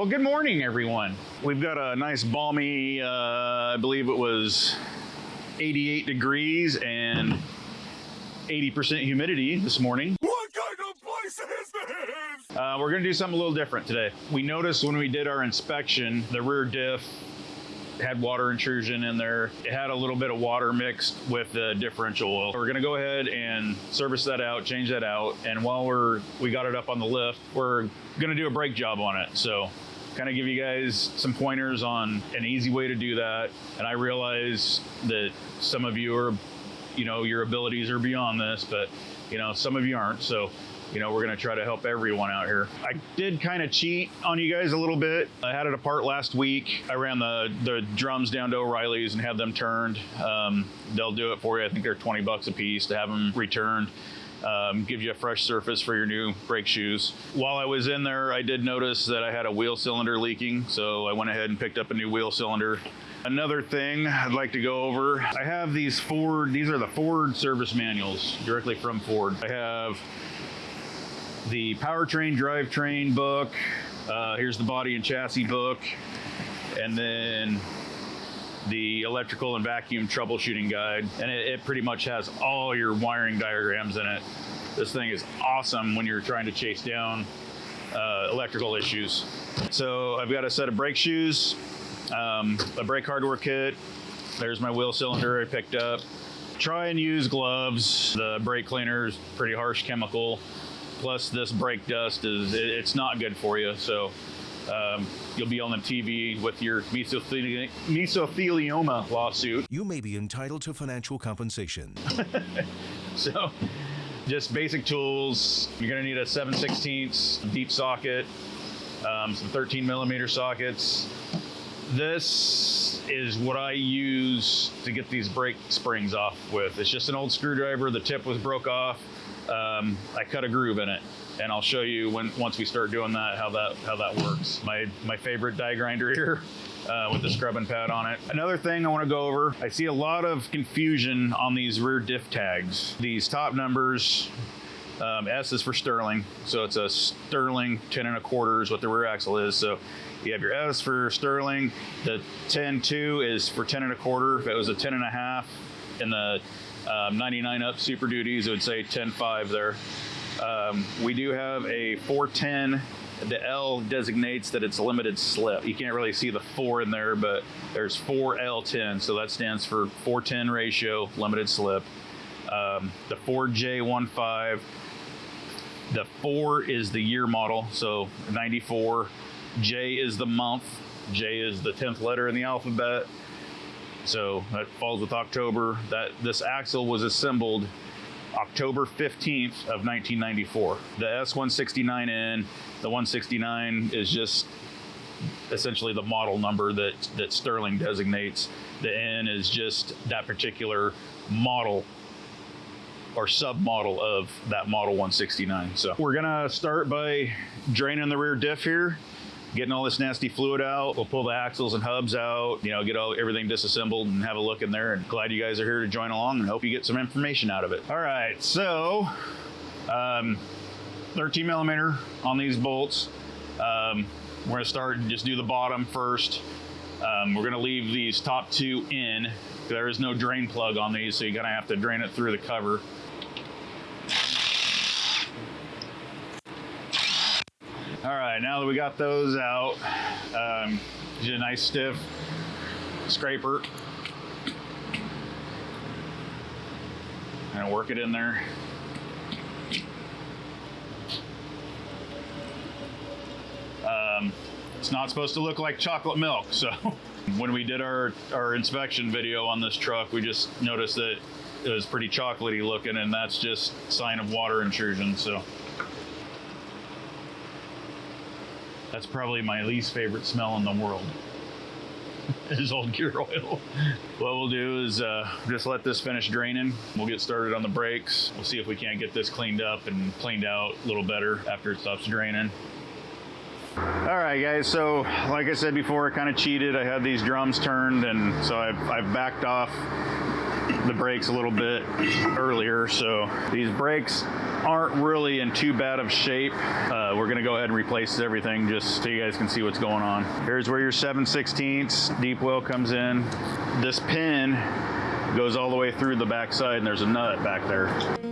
Well, good morning, everyone. We've got a nice balmy, uh, I believe it was 88 degrees and 80% humidity this morning. What kind of place is this? Uh, we're going to do something a little different today. We noticed when we did our inspection, the rear diff had water intrusion in there. It had a little bit of water mixed with the differential oil. We're gonna go ahead and service that out, change that out. And while we're, we got it up on the lift, we're gonna do a brake job on it. So kind of give you guys some pointers on an easy way to do that. And I realize that some of you are, you know, your abilities are beyond this, but you know, some of you aren't. So you know, we're going to try to help everyone out here. I did kind of cheat on you guys a little bit. I had it apart last week. I ran the, the drums down to O'Reilly's and had them turned. Um, they'll do it for you. I think they're 20 bucks a piece to have them returned. Um, give you a fresh surface for your new brake shoes. While I was in there, I did notice that I had a wheel cylinder leaking, so I went ahead and picked up a new wheel cylinder. Another thing I'd like to go over, I have these Ford, these are the Ford service manuals directly from Ford. I have the powertrain drivetrain book. Uh, here's the body and chassis book. And then the electrical and vacuum troubleshooting guide. And it, it, pretty much has all your wiring diagrams in it. This thing is awesome when you're trying to chase down uh, electrical issues. So I've got a set of brake shoes, um, a brake hardware kit. There's my wheel cylinder I picked up. Try and use gloves. The brake cleaner is pretty harsh chemical plus this brake dust is it, it's not good for you. So um, you'll be on the TV with your mesotheli mesothelioma lawsuit. You may be entitled to financial compensation. so just basic tools. You're gonna need a 7 16 deep socket, um, some 13 millimeter sockets. This is what I use to get these brake springs off with. It's just an old screwdriver. The tip was broke off um, I cut a groove in it and I'll show you when once we start doing that how that how that works. My my favorite die grinder here uh, with the scrubbing pad on it. Another thing I want to go over, I see a lot of confusion on these rear diff tags. These top numbers, um, S is for Sterling, so it's a Sterling 10 and a quarter is what the rear axle is. So you have your S for Sterling, the 10-2 is for 10 and a quarter. If it was a 10 and a half, and the um, 99 up Super Duties, it would say 10.5 there. Um, we do have a 410. The L designates that it's a limited slip. You can't really see the four in there, but there's 4L10, so that stands for 410 ratio, limited slip. Um, the 4J15, the 4 is the year model, so 94. J is the month. J is the 10th letter in the alphabet. So that falls with October. That this axle was assembled October 15th of 1994. The S169N, the 169 is just essentially the model number that, that Sterling designates. The N is just that particular model or submodel of that model 169. So we're gonna start by draining the rear diff here getting all this nasty fluid out. We'll pull the axles and hubs out, you know, get all everything disassembled and have a look in there. And glad you guys are here to join along and hope you get some information out of it. All right, so um, 13 millimeter on these bolts. Um, we're gonna start and just do the bottom first. Um, we're gonna leave these top two in. There is no drain plug on these, so you're gonna have to drain it through the cover. All right, now that we got those out, um, a nice stiff scraper. And work it in there. Um, it's not supposed to look like chocolate milk, so when we did our, our inspection video on this truck, we just noticed that it was pretty chocolatey looking and that's just sign of water intrusion, so. That's probably my least favorite smell in the world. is old gear oil. What we'll do is uh, just let this finish draining. We'll get started on the brakes. We'll see if we can't get this cleaned up and cleaned out a little better after it stops draining. All right, guys, so like I said before, I kind of cheated. I had these drums turned, and so I've, I've backed off the brakes a little bit earlier, so these brakes aren't really in too bad of shape. Uh, we're gonna go ahead and replace everything just so you guys can see what's going on. Here's where your 7 16 deep well comes in. This pin goes all the way through the backside and there's a nut back there.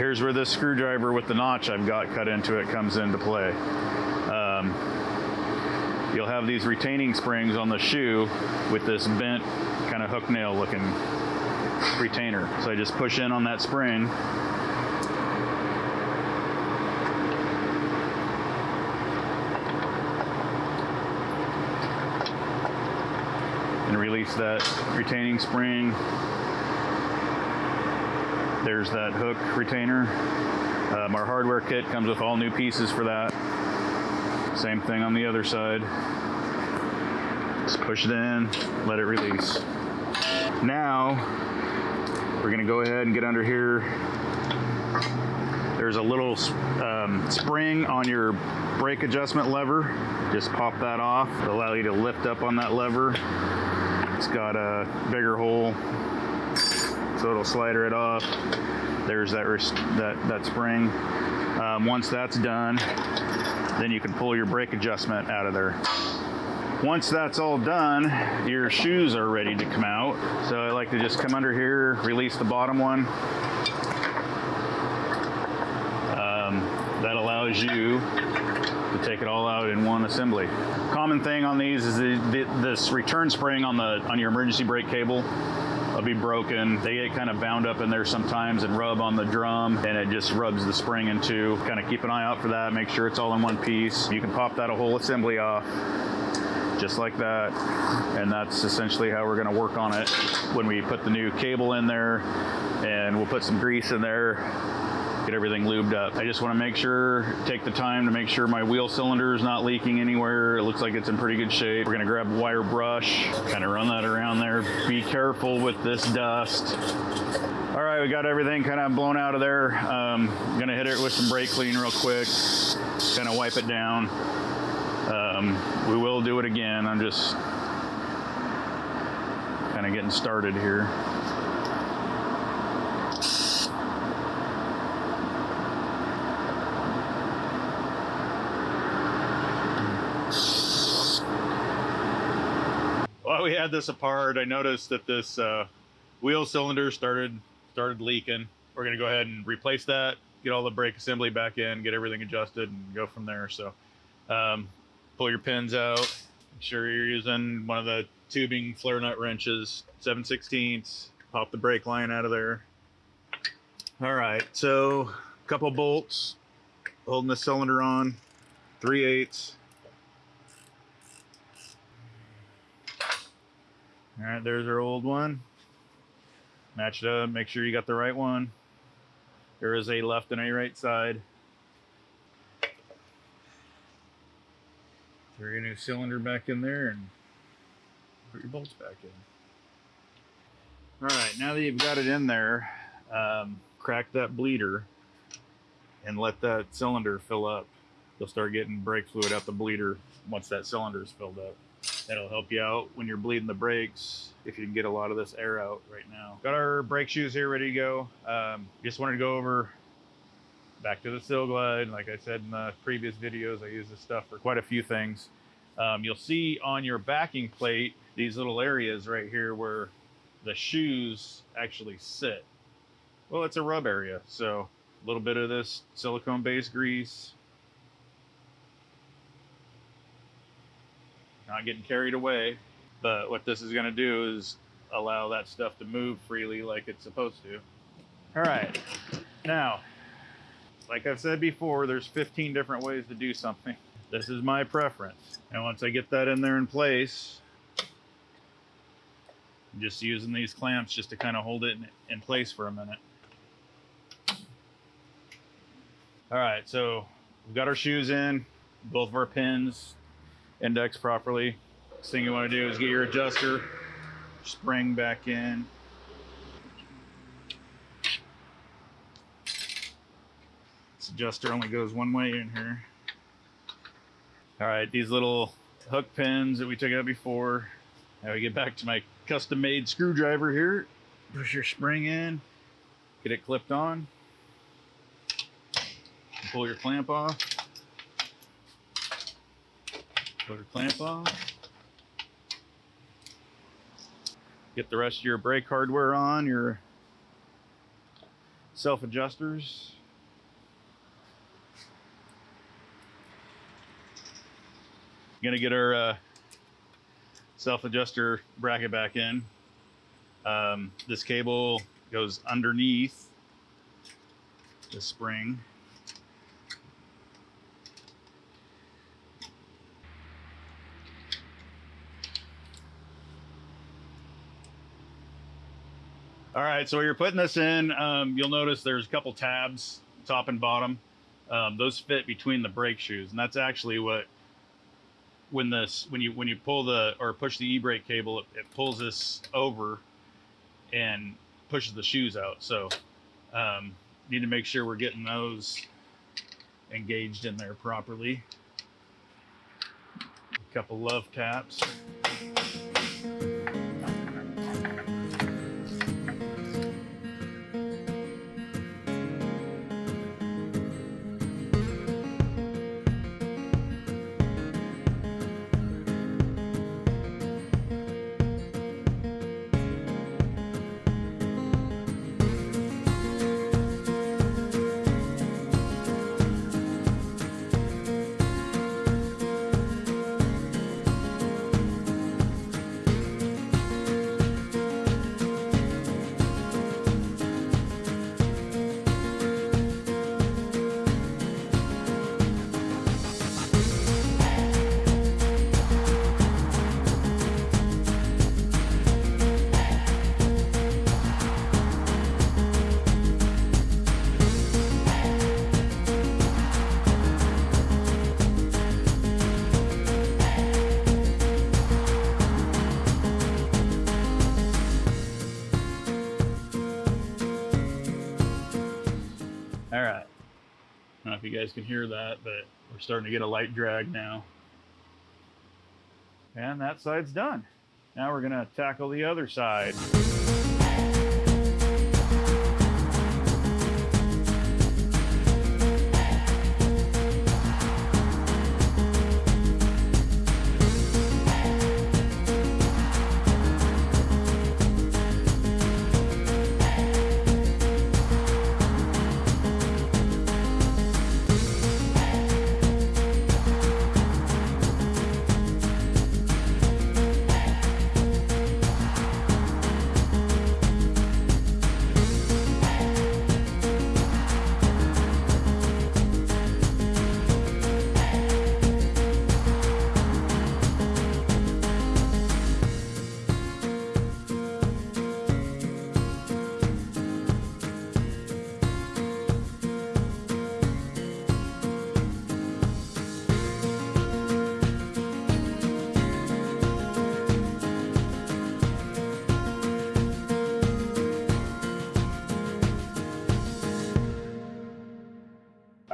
Here's where this screwdriver with the notch I've got cut into it comes into play. Um, you'll have these retaining springs on the shoe with this bent kind of hook nail looking retainer. So I just push in on that spring. And release that retaining spring there's that hook retainer. Um, our hardware kit comes with all new pieces for that. Same thing on the other side. Just push it in, let it release. Now, we're gonna go ahead and get under here. There's a little um, spring on your brake adjustment lever. Just pop that off. It'll allow you to lift up on that lever. It's got a bigger hole so it'll slider it off. There's that that that spring. Um, once that's done, then you can pull your brake adjustment out of there. Once that's all done, your shoes are ready to come out. So I like to just come under here, release the bottom one. Um, that allows you to take it all out in one assembly. Common thing on these is the, the, this return spring on the on your emergency brake cable will be broken. They get kind of bound up in there sometimes and rub on the drum and it just rubs the spring in two. Kind of keep an eye out for that, make sure it's all in one piece. You can pop that whole assembly off just like that. And that's essentially how we're gonna work on it when we put the new cable in there and we'll put some grease in there get everything lubed up. I just want to make sure, take the time to make sure my wheel cylinder is not leaking anywhere. It looks like it's in pretty good shape. We're going to grab a wire brush, kind of run that around there. Be careful with this dust. All right, we got everything kind of blown out of there. Um, gonna hit it with some brake clean real quick, kind of wipe it down. Um, we will do it again. I'm just kind of getting started here. While we had this apart, I noticed that this uh, wheel cylinder started started leaking. We're gonna go ahead and replace that, get all the brake assembly back in, get everything adjusted, and go from there. So, um, pull your pins out. Make sure you're using one of the tubing flare nut wrenches, 7 16 Pop the brake line out of there. All right, so a couple bolts holding the cylinder on, 3 eighths. All right, there's our old one. Match it up, make sure you got the right one. There is a left and a right side. Throw your new cylinder back in there and put your bolts back in. All right, now that you've got it in there, um, crack that bleeder and let that cylinder fill up. You'll start getting brake fluid out the bleeder once that cylinder is filled up. That'll help you out when you're bleeding the brakes if you can get a lot of this air out right now. Got our brake shoes here ready to go. Um, just wanted to go over back to the Sil-Glyde. Like I said in the previous videos, I use this stuff for quite a few things. Um, you'll see on your backing plate these little areas right here where the shoes actually sit. Well, it's a rub area, so a little bit of this silicone-based grease not getting carried away. But what this is going to do is allow that stuff to move freely like it's supposed to. All right. Now, like I've said before, there's 15 different ways to do something. This is my preference. And once I get that in there in place, I'm just using these clamps just to kind of hold it in, in place for a minute. All right, so we've got our shoes in, both of our pins, index properly. Next thing you want to do is get your adjuster spring back in. This adjuster only goes one way in here. All right, these little hook pins that we took out before. Now we get back to my custom made screwdriver here. Push your spring in, get it clipped on. Pull your clamp off. Pull your clamp off. Get the rest of your brake hardware on, your self adjusters. Gonna get our uh, self adjuster bracket back in. Um, this cable goes underneath the spring. All right, so you're putting this in. Um, you'll notice there's a couple tabs, top and bottom. Um, those fit between the brake shoes, and that's actually what when this when you when you pull the or push the e-brake cable, it, it pulls this over and pushes the shoes out. So um, need to make sure we're getting those engaged in there properly. A couple love taps. If you guys can hear that, but we're starting to get a light drag now. And that side's done. Now we're going to tackle the other side.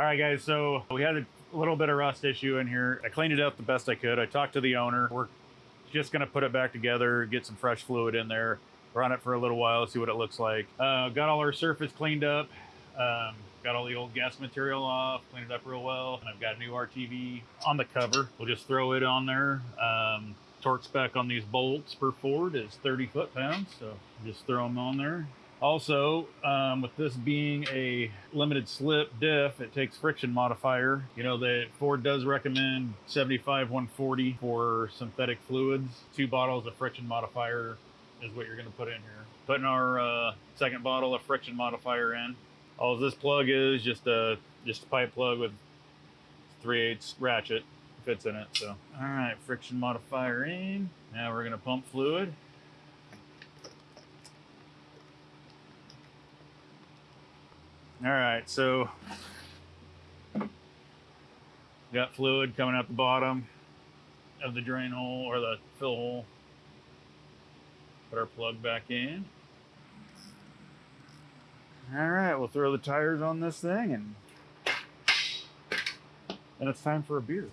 Right, guys. So we had a little bit of rust issue in here. I cleaned it up the best I could. I talked to the owner. We're just gonna put it back together, get some fresh fluid in there, run it for a little while, see what it looks like. Uh, got all our surface cleaned up. Um, got all the old gas material off, cleaned it up real well. And I've got a new RTV on the cover. We'll just throw it on there. Um, torque spec on these bolts per Ford is 30 foot pounds, so just throw them on there. Also, um, with this being a limited slip diff, it takes friction modifier. You know that Ford does recommend 75 140 for synthetic fluids. Two bottles of friction modifier is what you're going to put in here. Putting our uh, second bottle of friction modifier in. All this plug is just a just a pipe plug with 3 8 ratchet fits in it. So, all right, friction modifier in. Now we're going to pump fluid. All right, so got fluid coming out the bottom. of the drain hole or the fill hole. Put our plug back in. All right, we'll throw the tires on this thing and and it's time for a beer.